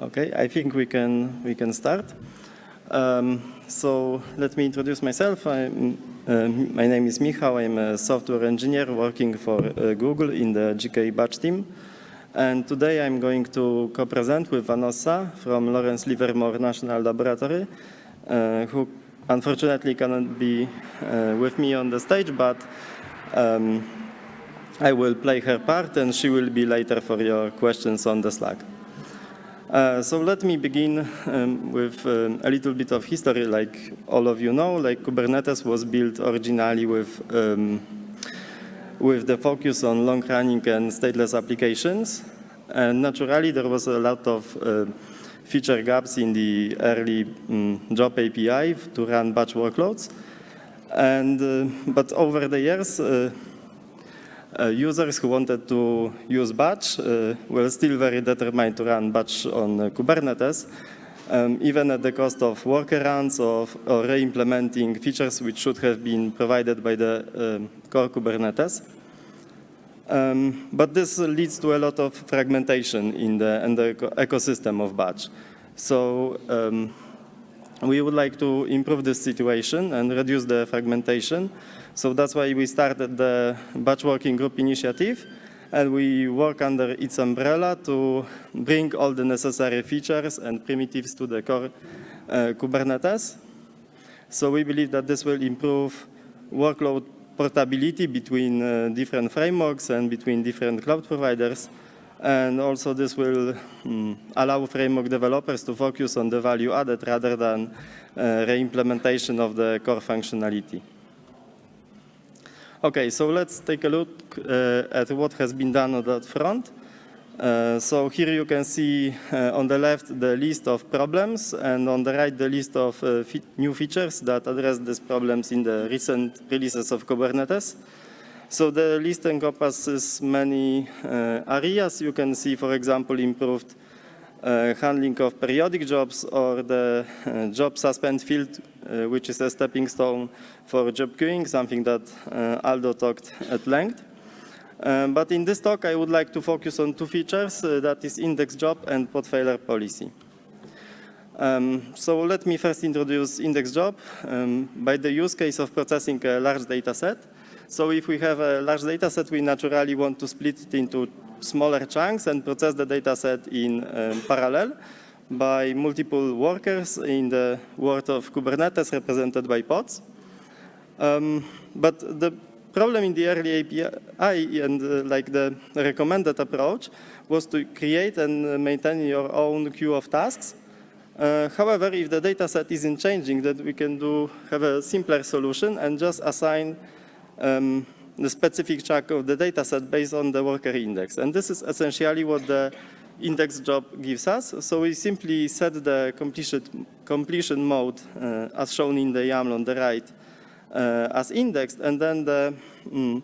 Okay, I think we can we can start. Um, so let me introduce myself. Uh, my name is Michał. I'm a software engineer working for uh, Google in the GKE batch team. And today I'm going to co-present with Vanessa from Lawrence Livermore National Laboratory, uh, who unfortunately cannot be uh, with me on the stage, but um, I will play her part and she will be later for your questions on the Slack. Uh, so let me begin um, with um, a little bit of history. Like all of you know, like Kubernetes was built originally with um, with the focus on long-running and stateless applications. And naturally, there was a lot of uh, feature gaps in the early um, job API to run batch workloads. And uh, but over the years, uh, users who wanted to use batch uh, were still very determined to run batch on uh, Kubernetes, um, even at the cost of workarounds or re-implementing features which should have been provided by the um, core Kubernetes. Um, but this leads to a lot of fragmentation in the, in the ecosystem of batch. So um, we would like to improve this situation and reduce the fragmentation so that's why we started the batch working group initiative and we work under its umbrella to bring all the necessary features and primitives to the core uh, Kubernetes. So we believe that this will improve workload portability between uh, different frameworks and between different cloud providers. And also this will um, allow framework developers to focus on the value added rather than uh, re-implementation of the core functionality. Okay, so let's take a look uh, at what has been done on that front. Uh, so here you can see uh, on the left the list of problems and on the right the list of uh, new features that address these problems in the recent releases of Kubernetes. So the list encompasses many uh, areas. You can see, for example, improved handling of periodic jobs or the uh, job suspend field, uh, which is a stepping stone for job queuing, something that Aldo talked at length. Um, but in this talk, I would like to focus on two features, uh, that is index job and pod failure policy. Um, so let me first introduce index job um, by the use case of processing a large data set. So if we have a large data set, we naturally want to split it into smaller chunks and process the data set in um, parallel by multiple workers in the world of Kubernetes represented by pods. Um, but the problem in the early API and uh, like the recommended approach was to create and maintain your own queue of tasks. Uh, however, if the data set isn't changing, then we can do have a simpler solution and just assign um, the specific chunk of the data set based on the worker index. And this is essentially what the index job gives us. So we simply set the completion, completion mode uh, as shown in the YAML on the right uh, as indexed, and then the mm,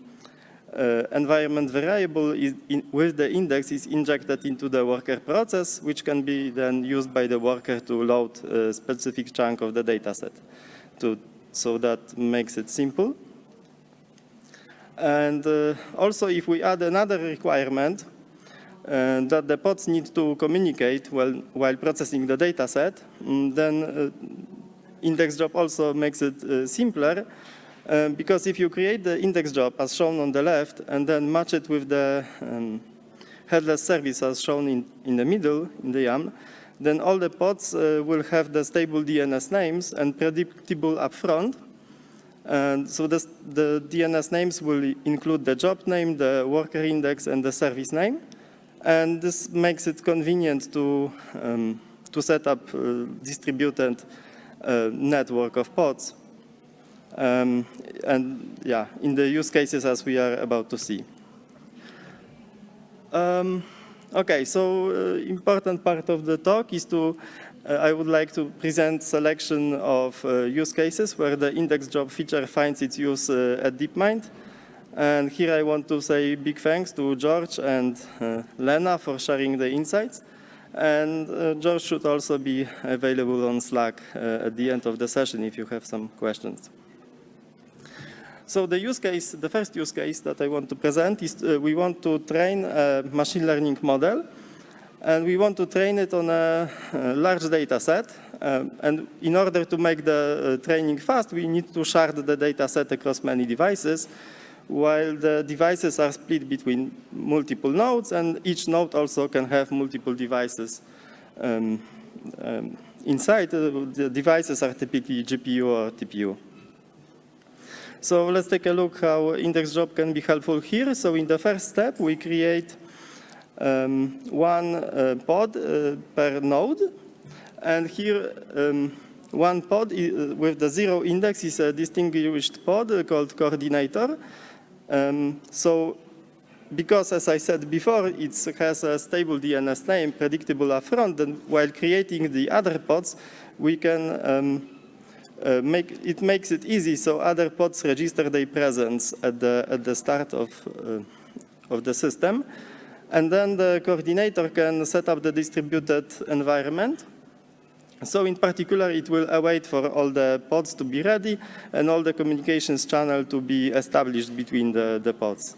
uh, environment variable in, with the index is injected into the worker process, which can be then used by the worker to load a specific chunk of the data set. To, so that makes it simple. And uh, also if we add another requirement uh, that the pods need to communicate while, while processing the data set, mm, then uh, index job also makes it uh, simpler uh, because if you create the index job as shown on the left and then match it with the um, headless service as shown in, in the middle in the YAML, then all the pods uh, will have the stable DNS names and predictable upfront and so this, the DNS names will include the job name, the worker index, and the service name. And this makes it convenient to, um, to set up a distributed uh, network of pods. Um, and yeah, in the use cases as we are about to see. Um, okay, so uh, important part of the talk is to uh, I would like to present selection of uh, use cases where the index job feature finds its use uh, at DeepMind. And here I want to say big thanks to George and Lena for sharing the insights. And uh, George should also be available on Slack uh, at the end of the session if you have some questions. So the use case, the first use case that I want to present is uh, we want to train a machine learning model and we want to train it on a, a large data set. Um, and in order to make the uh, training fast, we need to shard the data set across many devices, while the devices are split between multiple nodes, and each node also can have multiple devices um, um, inside. Uh, the devices are typically GPU or TPU. So let's take a look how index job can be helpful here. So in the first step, we create um, one uh, pod uh, per node. And here, um, one pod uh, with the zero index is a distinguished pod called coordinator. Um, so because, as I said before, it has a stable DNS name, predictable upfront, then while creating the other pods, we can um, uh, make it makes it easy so other pods register their presence at the at the start of uh, of the system. And then the coordinator can set up the distributed environment. So in particular, it will await for all the pods to be ready and all the communications channel to be established between the, the pods.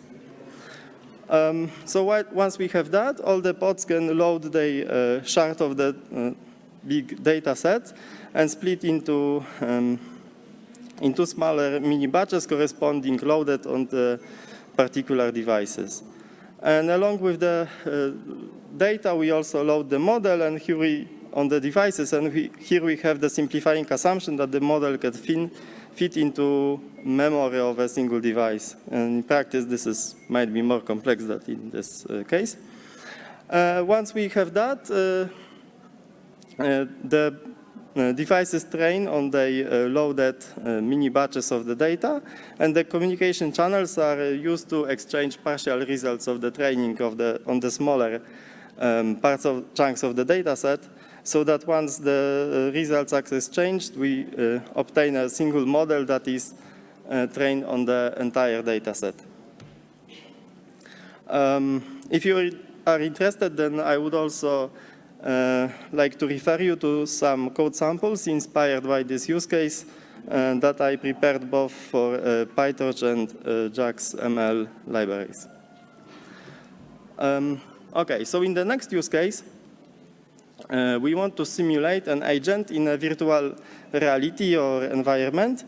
Um, so what, once we have that, all the pods can load the uh, shard of the uh, big data set and split into, um, into smaller mini batches corresponding loaded on the particular devices. And along with the uh, data, we also load the model, and here we on the devices, and we, here we have the simplifying assumption that the model can fin, fit into memory of a single device. And in practice, this is, might be more complex than in this uh, case. Uh, once we have that, uh, uh, the devices train on the uh, loaded uh, mini batches of the data, and the communication channels are used to exchange partial results of the training of the, on the smaller um, parts of chunks of the data set, so that once the results are exchanged, we obtain a single model that is trained on the entire data set. Um, if you are interested, then I would also uh, like to refer you to some code samples inspired by this use case uh, that I prepared both for uh, PyTorch and uh, JAX ML libraries. Um, okay, so in the next use case, uh, we want to simulate an agent in a virtual reality or environment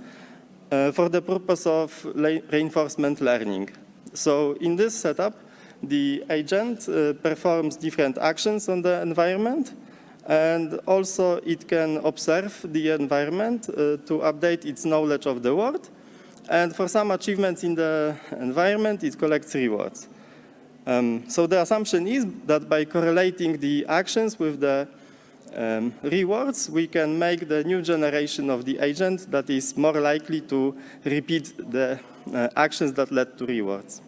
uh, for the purpose of reinforcement learning. So in this setup, the agent uh, performs different actions on the environment and also it can observe the environment uh, to update its knowledge of the world. And for some achievements in the environment, it collects rewards. Um, so the assumption is that by correlating the actions with the um, rewards, we can make the new generation of the agent that is more likely to repeat the uh, actions that led to rewards.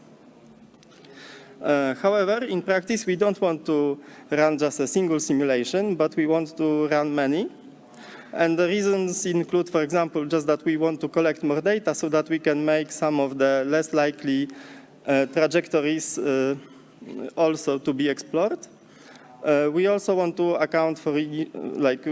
Uh, however, in practice, we don't want to run just a single simulation, but we want to run many. And the reasons include, for example, just that we want to collect more data so that we can make some of the less likely uh, trajectories uh, also to be explored. Uh, we also want to account for like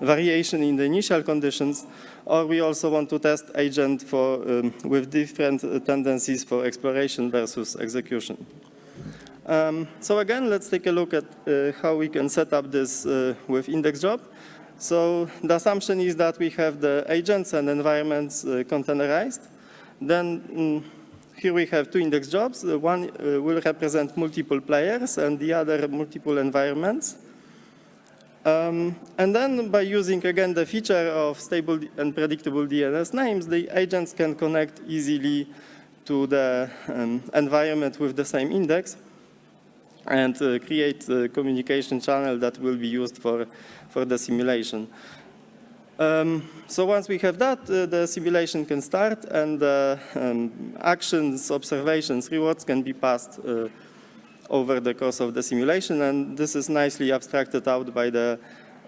variation in the initial conditions, or we also want to test agent for, um, with different tendencies for exploration versus execution. Um, so again, let's take a look at uh, how we can set up this uh, with index job. So the assumption is that we have the agents and environments uh, containerized. Then mm, here we have two index jobs. one uh, will represent multiple players and the other multiple environments. Um, and then by using, again, the feature of stable and predictable DNS names, the agents can connect easily to the um, environment with the same index and uh, create a communication channel that will be used for, for the simulation. Um, so once we have that, uh, the simulation can start and uh, um, actions, observations, rewards can be passed uh, over the course of the simulation and this is nicely abstracted out by the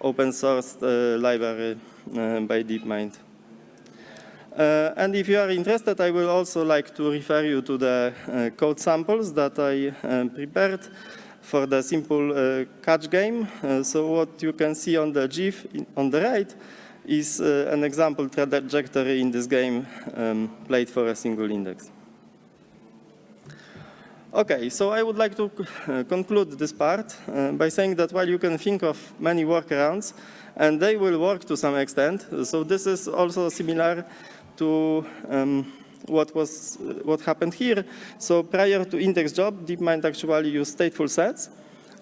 open source uh, library uh, by DeepMind. Uh, and if you are interested, I will also like to refer you to the uh, code samples that I um, prepared for the simple uh, catch game. Uh, so what you can see on the GIF on the right is uh, an example trajectory in this game um, played for a single index. Okay, so I would like to uh, conclude this part by saying that while you can think of many workarounds, and they will work to some extent, so this is also similar to um, what was what happened here. So prior to index job, DeepMind actually used stateful sets,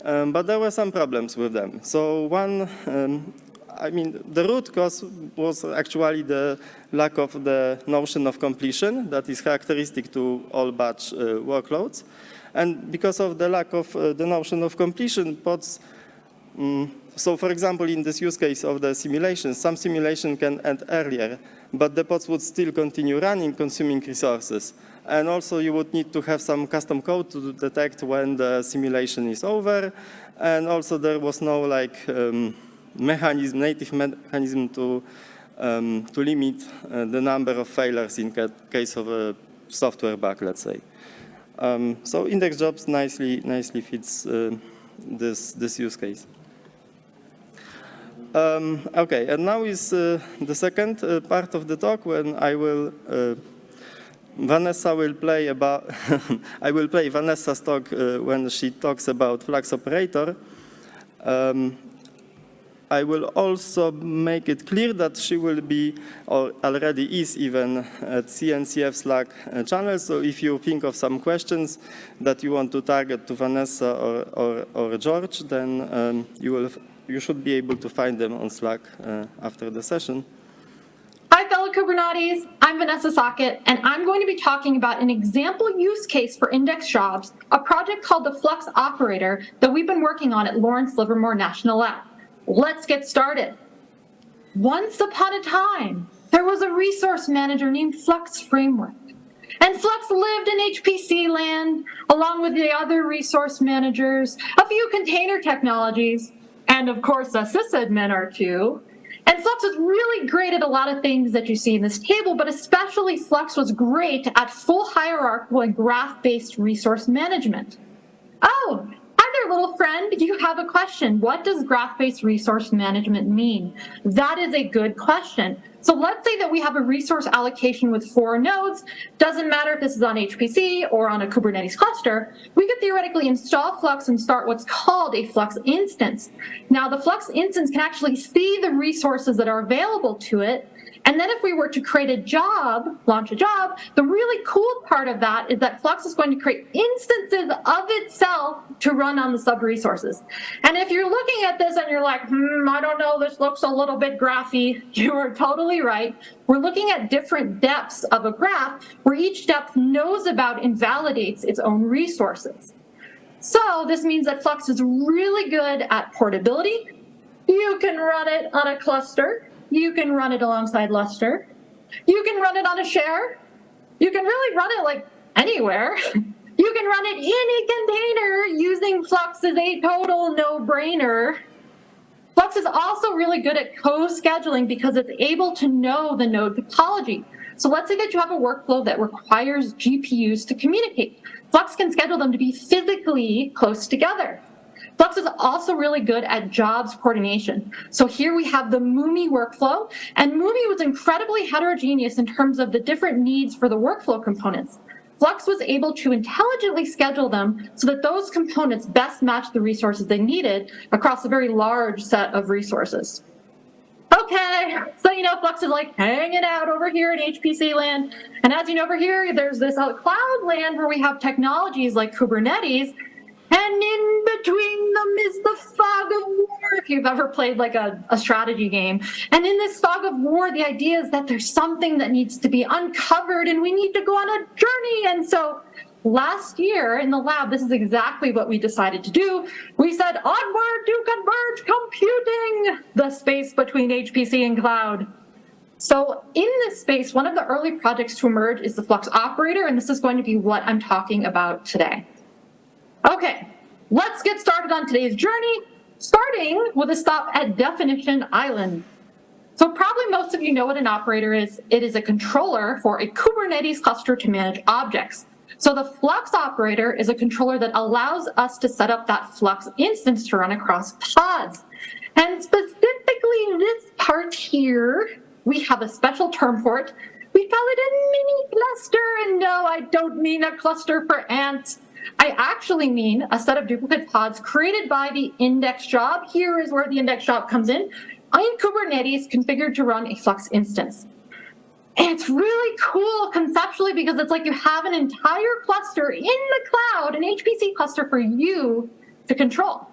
um, but there were some problems with them. So one, um, I mean, the root cause was actually the lack of the notion of completion that is characteristic to all batch uh, workloads. And because of the lack of uh, the notion of completion, pods, um, so for example, in this use case of the simulation, some simulation can end earlier, but the pods would still continue running, consuming resources. And also you would need to have some custom code to detect when the simulation is over. And also there was no like um, mechanism, native mechanism to, um, to limit uh, the number of failures in ca case of a software bug, let's say. Um, so index jobs nicely, nicely fits uh, this, this use case. Um, okay, and now is uh, the second uh, part of the talk when I will, uh, Vanessa will play about, I will play Vanessa's talk uh, when she talks about flux operator. Um, I will also make it clear that she will be, or already is even, at CNCF Slack uh, channel. So if you think of some questions that you want to target to Vanessa or, or, or George, then um, you will you should be able to find them on Slack uh, after the session. Hi, fellow Kubernetes. I'm Vanessa Sochat, and I'm going to be talking about an example use case for index jobs, a project called the Flux Operator that we've been working on at Lawrence Livermore National Lab. Let's get started. Once upon a time, there was a resource manager named Flux Framework. And Flux lived in HPC land, along with the other resource managers, a few container technologies, and of course a sysadmin or two. And Flux was really great at a lot of things that you see in this table, but especially Flux was great at full hierarchical and graph-based resource management. Oh, little friend. You have a question. What does graph-based resource management mean? That is a good question. So let's say that we have a resource allocation with four nodes. Doesn't matter if this is on HPC or on a Kubernetes cluster. We could theoretically install Flux and start what's called a Flux instance. Now, the Flux instance can actually see the resources that are available to it and then if we were to create a job, launch a job, the really cool part of that is that Flux is going to create instances of itself to run on the sub resources. And if you're looking at this and you're like, hmm, I don't know, this looks a little bit graphy, you are totally right. We're looking at different depths of a graph where each depth knows about and validates its own resources. So this means that Flux is really good at portability. You can run it on a cluster you can run it alongside Lustre. You can run it on a share. You can really run it like anywhere. You can run it in a container using Flux is a total no-brainer. Flux is also really good at co-scheduling because it's able to know the node topology. So let's say that you have a workflow that requires GPUs to communicate. Flux can schedule them to be physically close together. Flux is also really good at jobs coordination. So here we have the MuMMI workflow, and MuMMI was incredibly heterogeneous in terms of the different needs for the workflow components. Flux was able to intelligently schedule them so that those components best match the resources they needed across a very large set of resources. Okay, so you know Flux is like hanging out over here in HPC land. And as you know over here, there's this uh, cloud land where we have technologies like Kubernetes and in between them is the fog of war, if you've ever played like a, a, strategy game. And in this fog of war, the idea is that there's something that needs to be uncovered and we need to go on a journey. And so last year in the lab, this is exactly what we decided to do. We said, onward to converge computing, the space between HPC and cloud. So in this space, one of the early projects to emerge is the Flux operator, and this is going to be what I'm talking about today. Okay, let's get started on today's journey, starting with a stop at Definition Island. So probably most of you know what an operator is. It is a controller for a Kubernetes cluster to manage objects. So the Flux operator is a controller that allows us to set up that Flux instance to run across pods. And specifically this part here, we have a special term for it. We call it a mini cluster. And no, I don't mean a cluster for ants. I actually mean a set of duplicate pods created by the index job. Here is where the index job comes in. I in Kubernetes configured to run a Flux instance. And it's really cool conceptually because it's like you have an entire cluster in the cloud, an HPC cluster for you to control.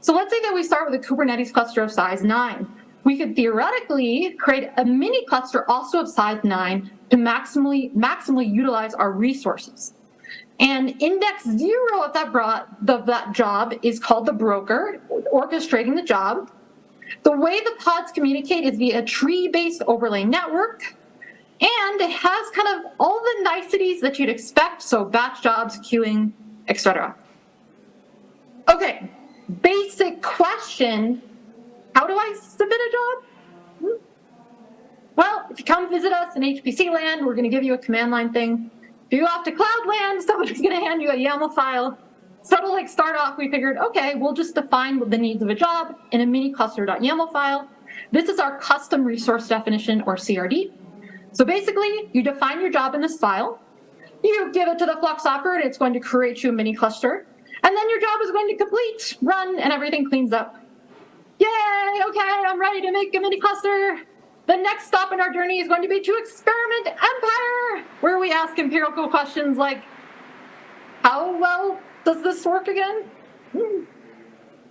So let's say that we start with a Kubernetes cluster of size nine. We could theoretically create a mini cluster also of size nine to maximally, maximally utilize our resources. And index zero of that, of that job is called the broker, orchestrating the job. The way the pods communicate is via a tree-based overlay network, and it has kind of all the niceties that you'd expect, so batch jobs, queuing, etc. Okay, basic question, how do I submit a job? Hmm. Well, if you come visit us in HPC land, we're gonna give you a command line thing. If you go off to Cloudland, somebody's gonna hand you a YAML file. So to like start off, we figured, okay, we'll just define the needs of a job in a mini cluster.yaml file. This is our custom resource definition or CRD. So basically, you define your job in this file, you give it to the Flux operator, it's going to create you a mini cluster, and then your job is going to complete, run, and everything cleans up. Yay, okay, I'm ready to make a mini cluster. The next stop in our journey is going to be to experiment Empire, where we ask empirical questions like, how well does this work again? Hmm.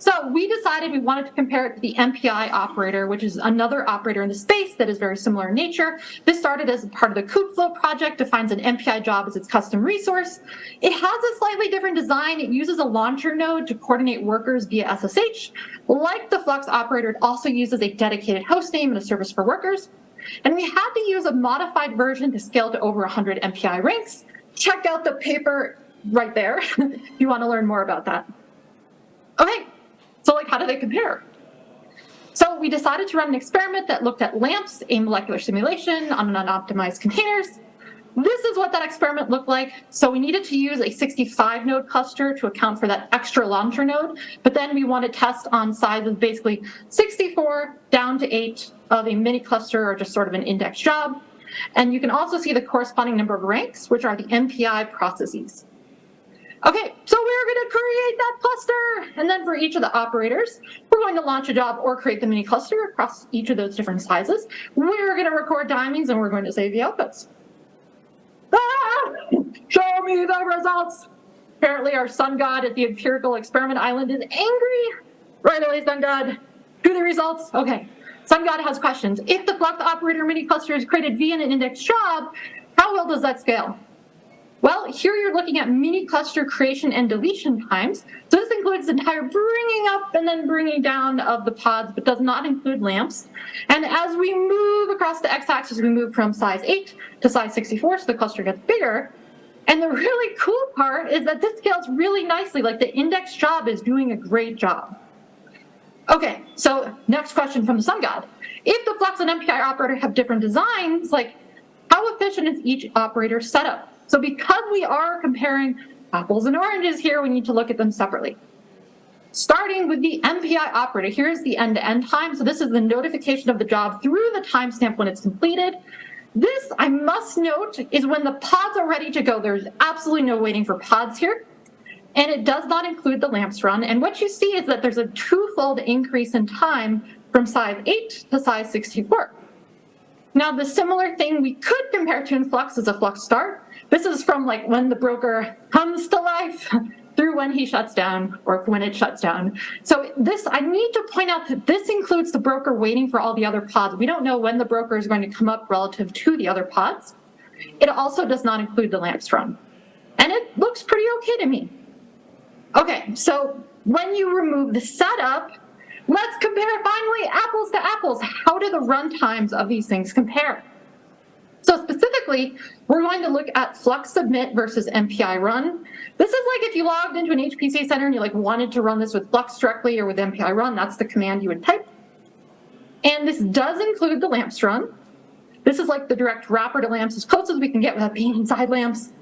So we decided we wanted to compare it to the MPI operator, which is another operator in the space that is very similar in nature. This started as part of the Kubeflow project, defines an MPI job as its custom resource. It has a slightly different design. It uses a launcher node to coordinate workers via SSH. Like the Flux operator, it also uses a dedicated host name and a service for workers. And we had to use a modified version to scale to over 100 MPI ranks. Check out the paper right there if you want to learn more about that. Okay, so like, how do they compare? So we decided to run an experiment that looked at LAMMPS, a molecular simulation on an unoptimized containers. This is what that experiment looked like. So we needed to use a 65 node cluster to account for that extra launcher node, but then we want to test on sizes basically 64 down to eight of a mini cluster or just sort of an index job. And you can also see the corresponding number of ranks, which are the MPI processes. Okay, so we're going to create that cluster. And then for each of the operators, we're going to launch a job or create the mini cluster across each of those different sizes. We're going to record timings and we're going to save the outputs. Ah! Show me the results. Apparently our sun god at the empirical experiment island is angry. Right away, sun god. Do the results. Okay. Sun god has questions. If the block operator mini cluster is created via an index job, how well does that scale? Well, here you're looking at mini cluster creation and deletion times. So this includes the entire bringing up and then bringing down of the pods, but does not include LAMMPS. And as we move across the x-axis, we move from size 8 to size 64, so the cluster gets bigger. And the really cool part is that this scales really nicely, like the index job is doing a great job. Okay, so next question from the sun god. If the Flux and MPI operator have different designs, like how efficient is each operator setup? So because we are comparing apples and oranges here, we need to look at them separately. Starting with the MPI operator, here's the end-to-end -end time. So this is the notification of the job through the timestamp when it's completed. This, I must note, is when the pods are ready to go. There's absolutely no waiting for pods here. And it does not include the LAMMPS run. And what you see is that there's a twofold increase in time from size 8 to size 64. Now, the similar thing we could compare to in Flux is a Flux start. This is from like when the broker comes to life through when he shuts down or when it shuts down. So this, I need to point out that this includes the broker waiting for all the other pods. We don't know when the broker is going to come up relative to the other pods. It also does not include the LAMMPS run. And it looks pretty okay to me. Okay, so when you remove the setup, let's compare finally apples to apples. How do the run times of these things compare? So specifically, we're going to look at Flux Submit versus MPI Run. This is like if you logged into an HPC center and you like wanted to run this with Flux directly or with MPI Run, that's the command you would type. And this does include the LAMMPS run. This is like the direct wrapper to LAMMPS as close as we can get without being inside LAMMPS.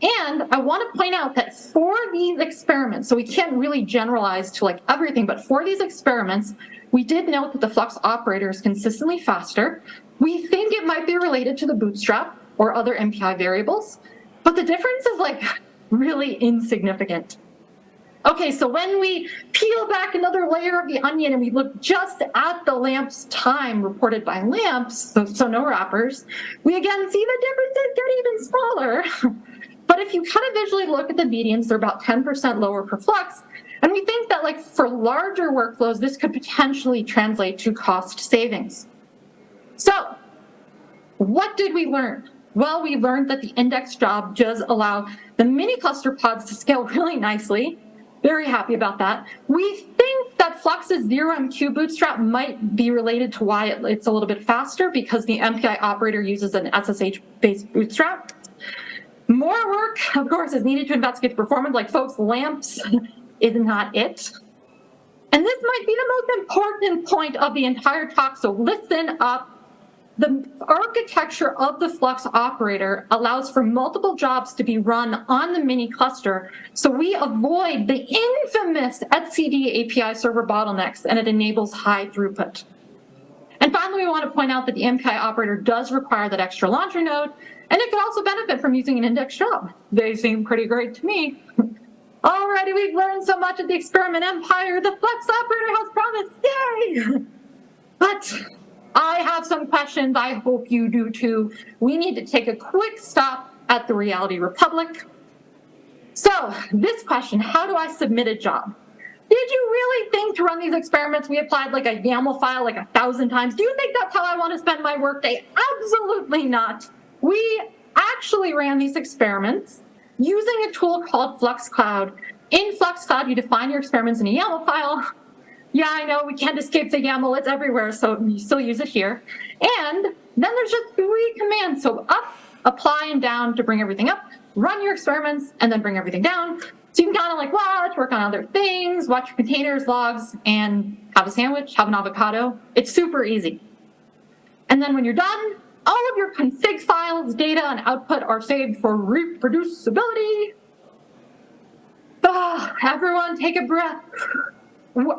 And I want to point out that for these experiments, so we can't really generalize to like everything, but for these experiments, we did note that the Flux operator is consistently faster, we think it might be related to the bootstrap or other MPI variables, but the difference is like really insignificant. Okay, so when we peel back another layer of the onion and we look just at the LAMMPS time reported by LAMMPS, so, so no wrappers, we again see the differences get even smaller. but if you kind of visually look at the medians, they're about 10% lower for Flux. And we think that like for larger workflows, this could potentially translate to cost savings. So what did we learn? Well, we learned that the index job does allow the mini cluster pods to scale really nicely very happy about that. We think that Flux's 0MQ bootstrap might be related to why it's a little bit faster because the MPI operator uses an SSH-based bootstrap. More work, of course, is needed to investigate the performance, like folks, LAMMPS is not it. And this might be the most important point of the entire talk, so listen up the architecture of the Flux operator allows for multiple jobs to be run on the mini cluster, so we avoid the infamous etcd API server bottlenecks, and it enables high throughput. And finally, we want to point out that the MPI operator does require that extra launcher node, and it could also benefit from using an index job. They seem pretty great to me. Already we've learned so much at the experiment empire, the Flux operator has promised, yay! But I have some questions. I hope you do too. We need to take a quick stop at the Reality Republic. So this question, how do I submit a job? Did you really think to run these experiments we applied like a YAML file like a thousand times? Do you think that's how I want to spend my workday? Absolutely not. We actually ran these experiments using a tool called FluxCloud. In FluxCloud, you define your experiments in a YAML file, yeah, I know, we can't escape the YAML, it's everywhere, so we still use it here. And then there's just three commands, so up, apply, and down to bring everything up, run your experiments, and then bring everything down. So you can kind of like watch, work on other things, watch your containers, logs, and have a sandwich, have an avocado. It's super easy. And then when you're done, all of your config files, data, and output are saved for reproducibility. Ah, everyone take a breath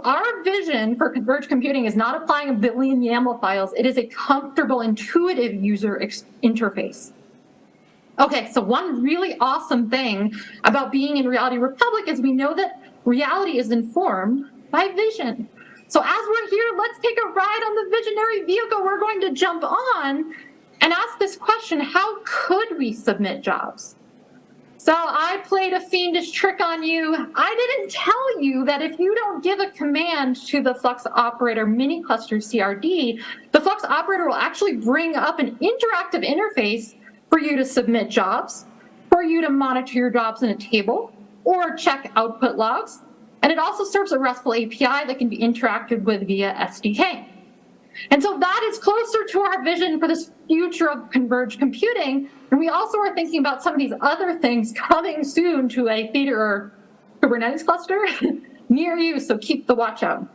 our vision for converged computing is not applying a billion YAML files. It is a comfortable, intuitive user interface. Okay, so one really awesome thing about being in Reality Republic is we know that reality is informed by vision. So as we're here, let's take a ride on the visionary vehicle we're going to jump on and ask this question, how could we submit jobs? So I played a fiendish trick on you. I didn't tell you that if you don't give a command to the Flux operator mini cluster CRD, the Flux operator will actually bring up an interactive interface for you to submit jobs, for you to monitor your jobs in a table, or check output logs. And it also serves a RESTful API that can be interacted with via SDK. And so that is closer to our vision for this future of converged computing. And we also are thinking about some of these other things coming soon to a Theater or Kubernetes cluster near you, so keep the watch out.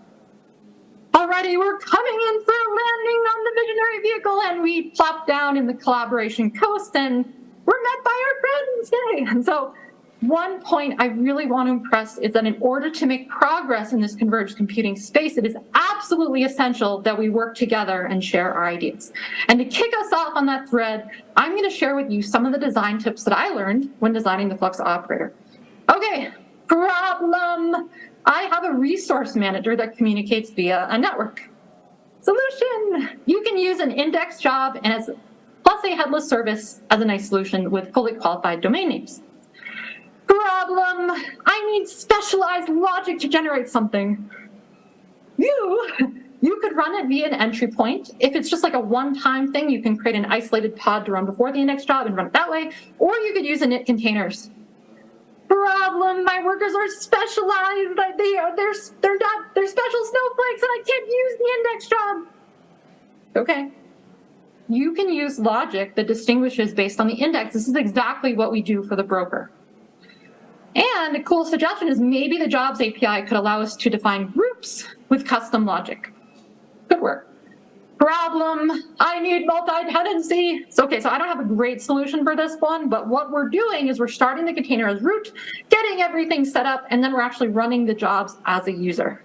Alrighty, we're coming in for a landing on the visionary vehicle and we plop down in the collaboration coast and we're met by our friends, yay! And so one point I really want to impress is that in order to make progress in this converged computing space, it is absolutely essential that we work together and share our ideas. And to kick us off on that thread, I'm going to share with you some of the design tips that I learned when designing the Flux operator. Okay, problem. I have a resource manager that communicates via a network. Solution. You can use an index job and as plus a headless service as a nice solution with fully qualified domain names. Problem, I need specialized logic to generate something. You, you could run it via an entry point. If it's just like a one-time thing, you can create an isolated pod to run before the index job and run it that way, or you could use init containers. Problem, my workers are specialized. They are, they're, they're not, they're special snowflakes and I can't use the index job. Okay. You can use logic that distinguishes based on the index. This is exactly what we do for the broker. And a cool suggestion is maybe the jobs API could allow us to define groups with custom logic. Good work. Problem, I need multi-tenancy. So, okay, so I don't have a great solution for this one, but what we're doing is we're starting the container as root, getting everything set up, and then we're actually running the jobs as a user.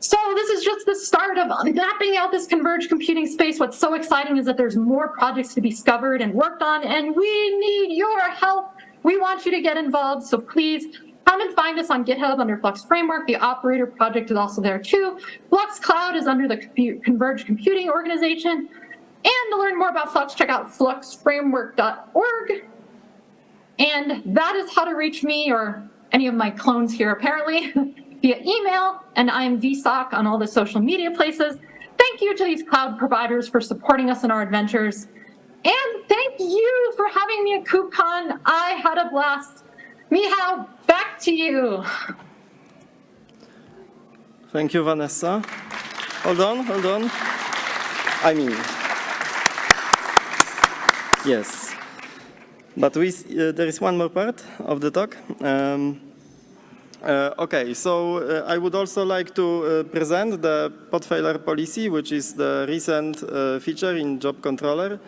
So this is just the start of mapping out this converged computing space. What's so exciting is that there's more projects to be discovered and worked on, and we need your help We want you to get involved, so please come and find us on GitHub under Flux Framework. The operator project is also there too. Flux Cloud is under the Converged Computing Organization. And to learn more about Flux, check out fluxframework.org. And that is how to reach me or any of my clones here apparently via email. And I'm vsoch on all the social media places. Thank you to these cloud providers for supporting us in our adventures. And thank you for having me at KubeCon. I had a blast. Michał, back to you. Thank you, Vanessa. Hold on, hold on. I mean, yes. But we, uh, there is one more part of the talk. Um, uh, okay, so uh, I would also like to uh, present the pod failure policy, which is the recent uh, feature in Job Controller,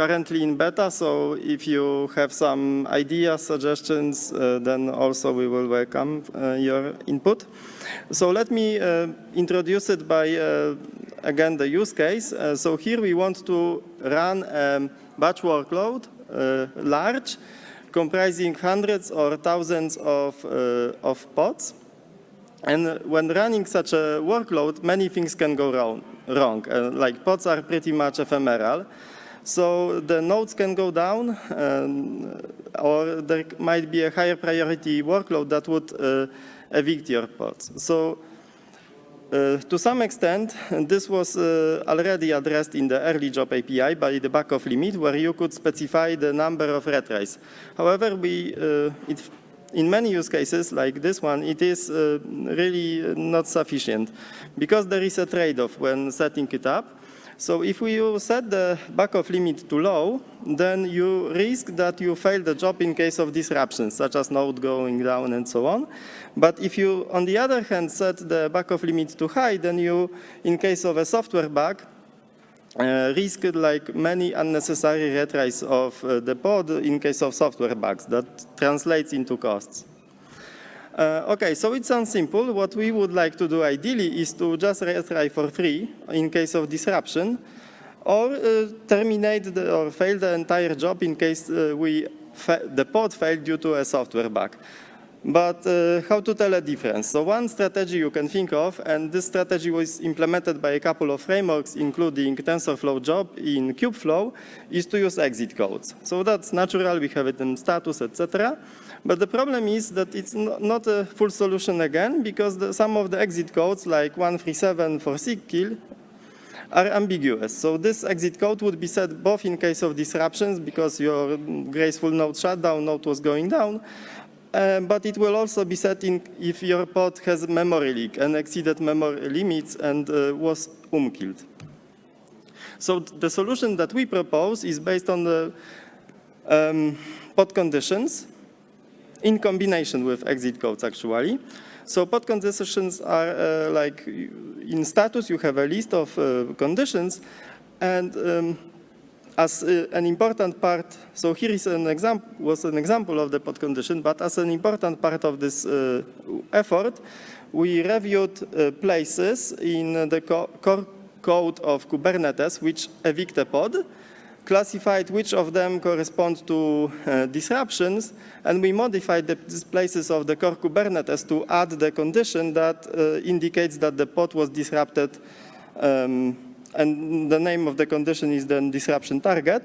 currently in beta. So if you have some ideas, suggestions, uh, then also we will welcome uh, your input. So let me uh, introduce it by, again, the use case. So here we want to run a batch workload, large, comprising hundreds or thousands of, of pods. And when running such a workload, many things can go wrong. wrong. Uh, like pods are pretty much ephemeral. So the nodes can go down, um, or there might be a higher priority workload that would uh, evict your pods. So uh, to some extent, this was uh, already addressed in the early job API by the backoff limit, where you could specify the number of retries. However, we, uh, it, in many use cases like this one, it is uh, really not sufficient because there is a trade-off when setting it up. So if you set the backoff limit to low, then you risk that you fail the job in case of disruptions, such as node going down and so on. But if you, on the other hand, set the backoff limit to high, then you, in case of a software bug, uh, risk like many unnecessary retries of uh, the pod in case of software bugs that translates into costs. Uh, okay, so it sounds simple. What we would like to do ideally is to just retry for free in case of disruption, or uh, terminate the, or fail the entire job in case uh, we the pod failed due to a software bug. But uh, how to tell a difference? So one strategy you can think of, and this strategy was implemented by a couple of frameworks, including TensorFlow job in Kubeflow, is to use exit codes. So that's natural, we have it in status, etc. But the problem is that it's not a full solution again, because the, some of the exit codes, like 137 for kill, are ambiguous. So this exit code would be set both in case of disruptions, because your graceful node shutdown node was going down, uh, but it will also be set in if your pod has memory leak and exceeded memory limits and uh, was OOMKilled. So the solution that we propose is based on the um, pod conditions, in combination with exit codes actually. So pod conditions are uh, like in status you have a list of uh, conditions and um, as uh, an important part, so here is an example, was an example of the pod condition, but as an important part of this uh, effort, we reviewed uh, places in the co core code of Kubernetes which evict a pod, classified which of them correspond to uh, disruptions, and we modified the places of the core Kubernetes to add the condition that uh, indicates that the pod was disrupted, um, and the name of the condition is then disruption target.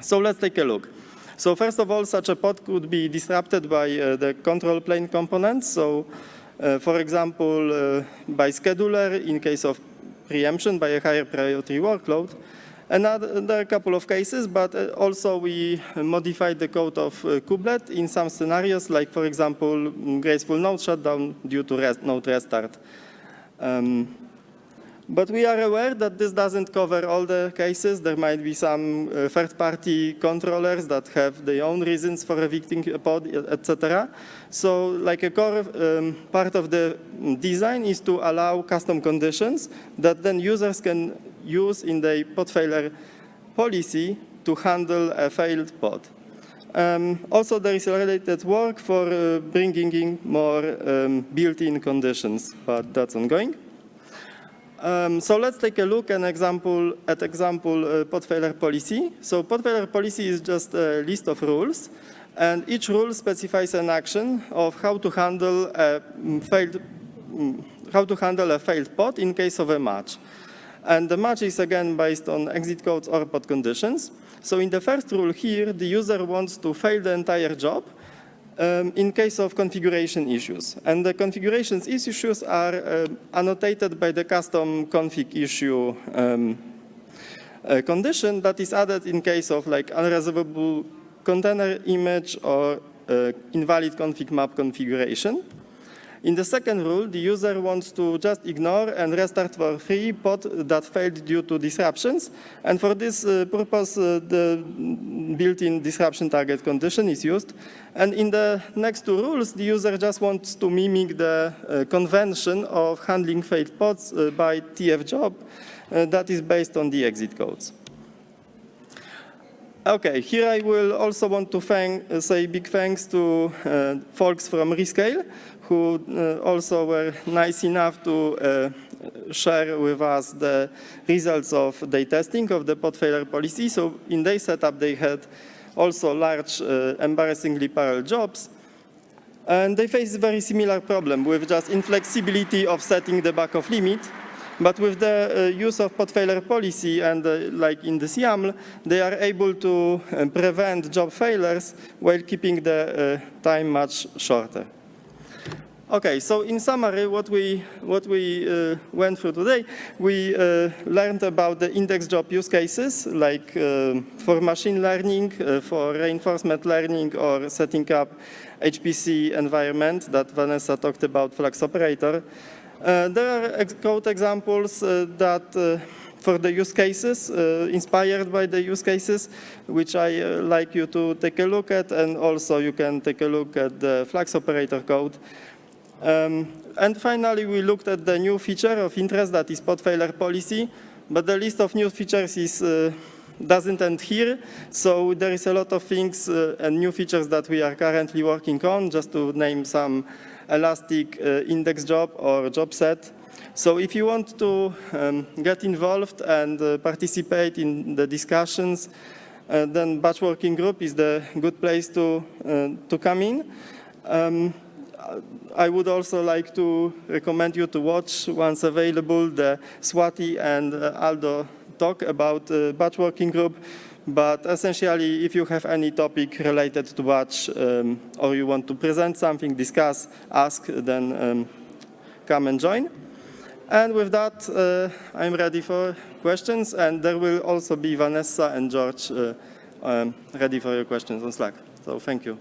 So let's take a look. So first of all, such a pod could be disrupted by uh, the control plane components. So uh, for example, uh, by scheduler in case of preemption by a higher priority workload, Another, there are a couple of cases, but uh, also we modified the code of uh, kubelet in some scenarios, like for example, graceful node shutdown due to rest, node restart. Um, but we are aware that this doesn't cover all the cases. There might be some uh, third-party controllers that have their own reasons for evicting a pod, etc. So like a core um, part of the design is to allow custom conditions that then users can use in the pod failure policy to handle a failed pod. Um, also, there is related work for uh, bringing in more um, built-in conditions, but that's ongoing. Um, so let's take a look an example, at example uh, pod failure policy. So pod failure policy is just a list of rules, And each rule specifies an action of how to handle a mm, failed, mm, how to handle a failed pod in case of a match. And the match is again based on exit codes or pod conditions. So in the first rule here, the user wants to fail the entire job um, in case of configuration issues. And the configurations issues are uh, annotated by the custom config issue um, uh, condition that is added in case of like unresolvable container image or uh, invalid config map configuration. In the second rule, the user wants to just ignore and restart for free pod that failed due to disruptions. And for this uh, purpose, uh, the built-in disruption target condition is used. And in the next two rules, the user just wants to mimic the uh, convention of handling failed pods uh, by TF job uh, that is based on the exit codes. Okay, here I will also want to thank, uh, say big thanks to uh, folks from Rescale who uh, also were nice enough to uh, share with us the results of their testing of the pod failure policy. So in their setup, they had also large, uh, embarrassingly parallel jobs. And they face a very similar problem with just inflexibility of setting the backoff limit. But with the uh, use of pod failure policy and uh, like in this YAML, they are able to uh, prevent job failures while keeping the time much shorter. Okay, so in summary, what we, what we uh, went through today, we uh, learned about the index job use cases, like uh, for machine learning, for reinforcement learning, or setting up HPC environment that Vanessa talked about, Flux Operator. Uh, there are ex code examples uh, that for the use cases, inspired by the use cases, which I like you to take a look at, and also you can take a look at the Flux Operator code. Um, and finally, we looked at the new feature of interest that is pod failure policy, but the list of new features is, uh, doesn't end here. So there is a lot of things uh, and new features that we are currently working on, just to name some elastic uh, index job or job set. So if you want to um, get involved and uh, participate in the discussions, uh, then batch working group is the good place to, uh, to come in. Um, I would also like to recommend you to watch, once available, the Swati and uh, Aldo talk about uh, batch working group. But essentially, if you have any topic related to batch um, or you want to present something, discuss, ask, then um, come and join. And with that, uh, I'm ready for questions. And there will also be Vanessa and George uh, um, ready for your questions on Slack. So thank you.